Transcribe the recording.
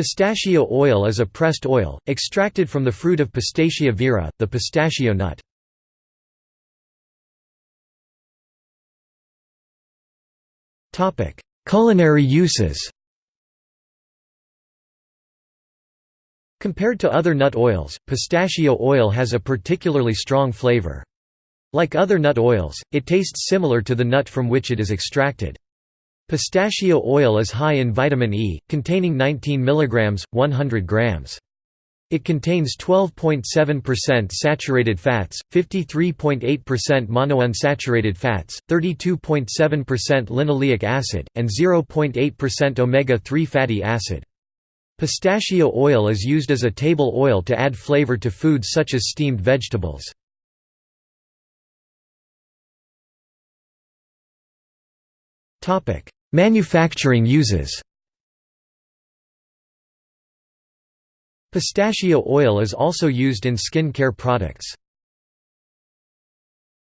Pistachio oil is a pressed oil, extracted from the fruit of Pistacia vera, the pistachio nut. Culinary uses Compared to other nut oils, pistachio oil has a particularly strong flavor. Like other nut oils, it tastes similar to the nut from which it is extracted. Pistachio oil is high in vitamin E, containing 19 mg, 100 grams. It contains 12.7% saturated fats, 53.8% monounsaturated fats, 32.7% linoleic acid, and 0.8% omega-3 fatty acid. Pistachio oil is used as a table oil to add flavor to foods such as steamed vegetables. Manufacturing uses Pistachio oil is also used in skin care products.